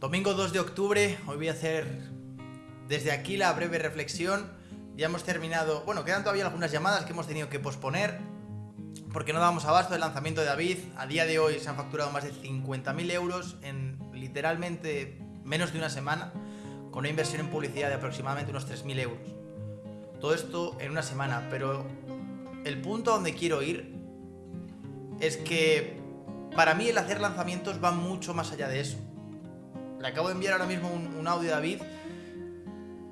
Domingo 2 de octubre, hoy voy a hacer desde aquí la breve reflexión. Ya hemos terminado, bueno, quedan todavía algunas llamadas que hemos tenido que posponer porque no dábamos abasto del lanzamiento de David. A día de hoy se han facturado más de 50.000 euros en literalmente menos de una semana, con una inversión en publicidad de aproximadamente unos 3.000 euros. Todo esto en una semana, pero el punto a donde quiero ir es que para mí el hacer lanzamientos va mucho más allá de eso. Le acabo de enviar ahora mismo un, audio a David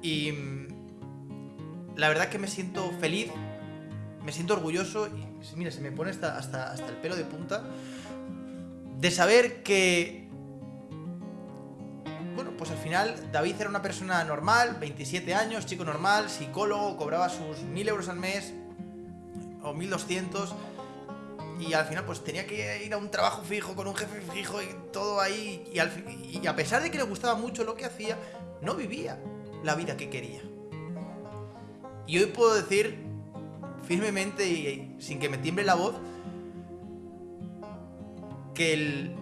y mm, la verdad que me siento feliz, me siento orgulloso y mira, se me pone hasta, hasta, hasta el pelo de punta de saber que bueno, pues al final David era una persona normal, 27 años, chico normal, psicólogo, cobraba sus 1000 euros al mes o 1200 y al final pues tenía que ir a un trabajo fijo con un jefe fijo y todo ahí y, a pesar de que le gustaba mucho lo que hacía, no vivía la vida que quería. Y hoy puedo decir firmemente y, sin que me tiemble la voz que el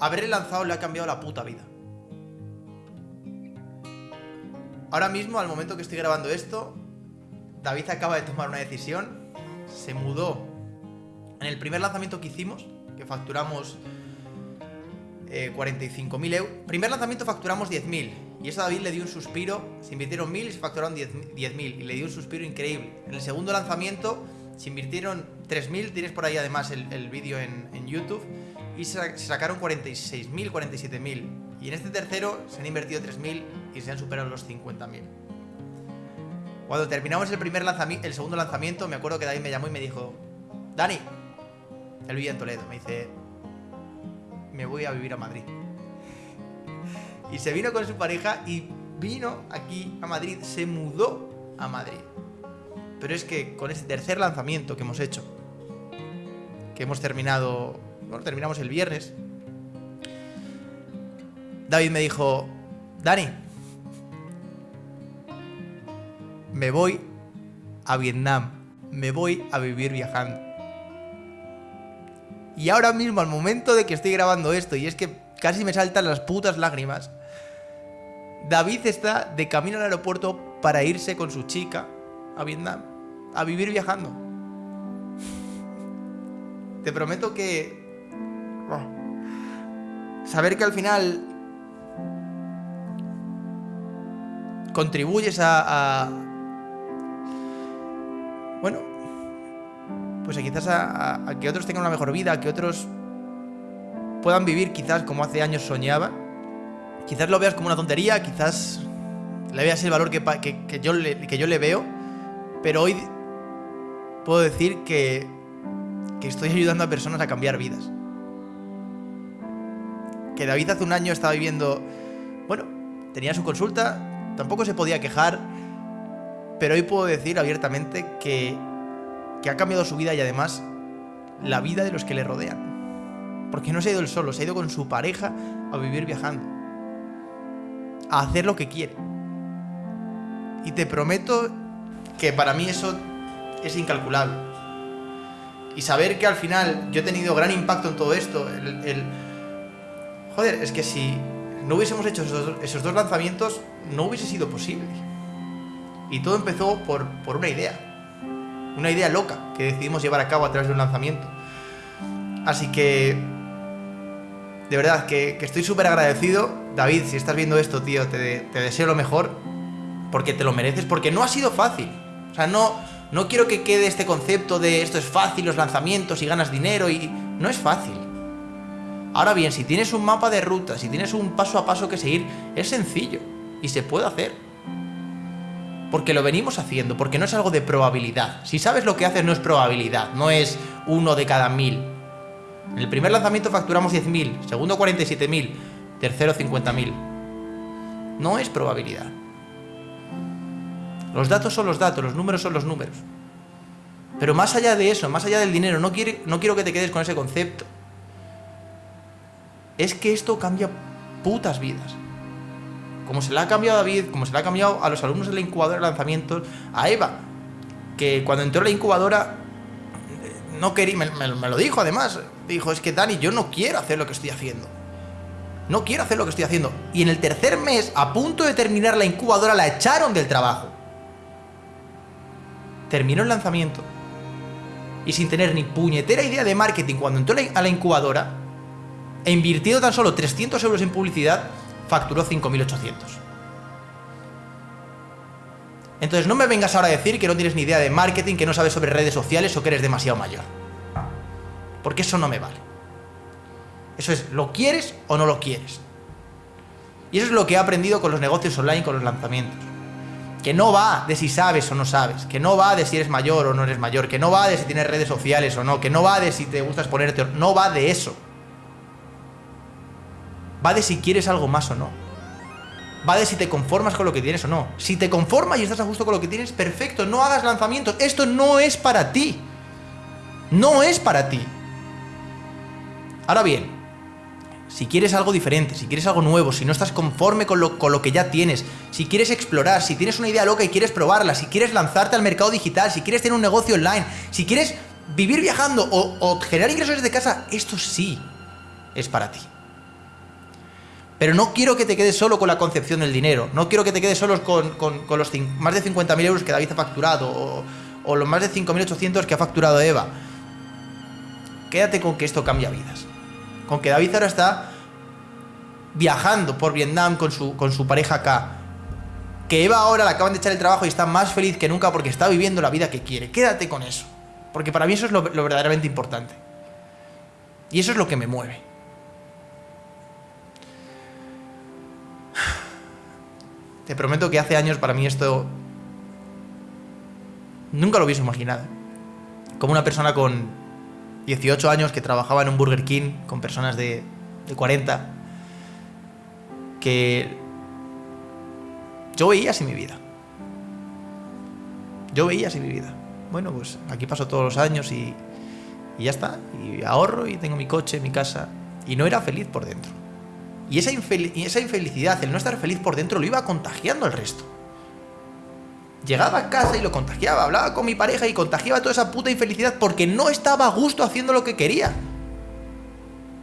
haber lanzado le ha cambiado la puta vida. Ahora mismo, al momento que estoy grabando esto, David acaba de tomar una decisión, se mudó en el primer lanzamiento que hicimos, que facturamos 45.000 eh, euros, primer lanzamiento facturamos 10.000 y eso a David le dio un suspiro, se invirtieron 1.000 y se facturaron 10.000 y le dio un suspiro increíble. En el segundo lanzamiento se invirtieron 3.000, tienes por ahí además el, vídeo en, YouTube, y se, sacaron 46.000, 47.000. Y en este tercero se han invertido 3.000 y se han superado los 50.000. Cuando terminamos el, primer el segundo lanzamiento, me acuerdo que David me llamó y me dijo, Dani, él vivía en Toledo. Me dice, me voy a vivir a Madrid. Y se vino con su pareja y vino aquí a Madrid, se mudó a Madrid. Pero es que con este tercer lanzamiento que hemos hecho, que hemos terminado, bueno, terminamos el viernes, David me dijo, Dani, me voy a Vietnam, me voy a vivir viajando. Y ahora mismo, al momento de que estoy grabando esto, y es que casi me saltan las putas lágrimas, David está de camino al aeropuerto para irse con su chica a Vietnam, a vivir viajando. Te prometo que... Saber que al final contribuyes a, a bueno, pues quizás a, que otros tengan una mejor vida, a que otros puedan vivir quizás como hace años soñaba. Quizás lo veas como una tontería, quizás le veas el valor que, yo, le, que yo le veo, pero hoy puedo decir que, que estoy ayudando a personas a cambiar vidas. Que David hace un año estaba viviendo, bueno, tenía su consulta, tampoco se podía quejar, pero hoy puedo decir abiertamente que que ha cambiado su vida y además la vida de los que le rodean. Porque no se ha ido él solo, se ha ido con su pareja a vivir viajando. A hacer lo que quiere. Y te prometo que para mí eso es incalculable. Y saber que al final yo he tenido gran impacto en todo esto, el... Joder, es que si no hubiésemos hecho esos, esos, dos lanzamientos, no hubiese sido posible. Y todo empezó por, por una idea una idea loca que decidimos llevar a cabo a través de un lanzamiento. Así que, de verdad, que, estoy súper agradecido. David, si estás viendo esto, tío, te, deseo lo mejor, porque te lo mereces, porque no ha sido fácil. O sea, no, no quiero que quede este concepto de esto es fácil, los lanzamientos y ganas dinero, y no es fácil. Ahora bien, si tienes un mapa de ruta, si tienes un paso a paso que seguir, es sencillo y se puede hacer. Porque lo venimos haciendo, porque no es algo de probabilidad. Si sabes lo que haces, no es probabilidad, no es uno de cada mil. En el primer lanzamiento facturamos 10.000, segundo 47.000, tercero 50.000. No es probabilidad. Los datos son los datos, los números son los números. Pero más allá de eso, más allá del dinero, no, no quiero que te quedes con ese concepto. Es que esto cambia putas vidas como se le ha cambiado a David, como se le ha cambiado a los alumnos de la incubadora de lanzamientos, a Eva, que cuando entró a la incubadora no quería, me, lo dijo además, dijo, es que Dani, yo no quiero hacer lo que estoy haciendo. No quiero hacer lo que estoy haciendo. Y en el tercer mes, a punto de terminar la incubadora, la echaron del trabajo. Terminó el lanzamiento. Y sin tener ni puñetera idea de marketing, cuando entró a la incubadora, e invirtiendo tan solo 300 euros en publicidad, facturó 5.800. Entonces no me vengas ahora a decir que no tienes ni idea de marketing, que no sabes sobre redes sociales o que eres demasiado mayor. Porque eso no me vale. Eso es, ¿lo quieres o no lo quieres? Y eso es lo que he aprendido con los negocios online, con los lanzamientos. Que no va de si sabes o no sabes, que no va de si eres mayor o no eres mayor, que no va de si tienes redes sociales o no, que no va de si te gusta exponerte, no va de eso. Va de si quieres algo más o no. Va de si te conformas con lo que tienes o no. Si te conformas y estás a gusto con lo que tienes, perfecto, no hagas lanzamientos. Esto no es para ti. No es para ti. Ahora bien, si quieres algo diferente, si quieres algo nuevo, si no estás conforme con lo, con lo, que ya tienes, si quieres explorar, si tienes una idea loca y quieres probarla, si quieres lanzarte al mercado digital, si quieres tener un negocio online, si quieres vivir viajando o, o generar ingresos desde casa, esto sí es para ti. Pero no quiero que te quedes solo con la concepción del dinero. No quiero que te quedes solo con, los más de 50.000 euros que David ha facturado o, o los más de 5.800 que ha facturado Eva. Quédate con que esto cambia vidas. Con que David ahora está viajando por Vietnam con su, con su pareja acá. Que Eva ahora le acaban de echar el trabajo y está más feliz que nunca porque está viviendo la vida que quiere. Quédate con eso. Porque para mí eso es lo verdaderamente importante. Y eso es lo que me mueve. Te prometo que hace años para mí esto... Nunca lo hubiese imaginado. Como una persona con 18 años que trabajaba en un Burger King con personas de, de 40, que yo veía así mi vida. Yo veía así mi vida. Bueno, pues aquí paso todos los años y, y ya está. Y ahorro y tengo mi coche, mi casa. Y no era feliz por dentro. Y esa, infelicidad, el no estar feliz por dentro, lo iba contagiando al resto. Llegaba a casa y lo contagiaba, hablaba con mi pareja y contagiaba toda esa puta infelicidad porque no estaba a gusto haciendo lo que quería.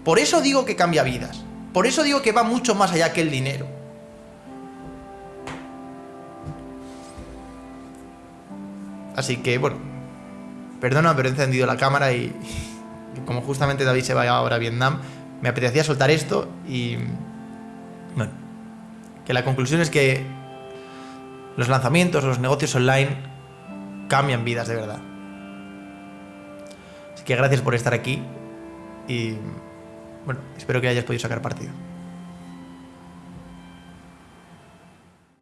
Por eso digo que cambia vidas. Por eso digo que va mucho más allá que el dinero. Así que, bueno, perdona, pero he encendido la cámara y, como justamente David se va ahora a Vietnam, me apetecía soltar esto y... Bueno, que la conclusión es que los lanzamientos, los negocios online cambian vidas de verdad. Así que gracias por estar aquí y bueno, espero que hayas podido sacar partido.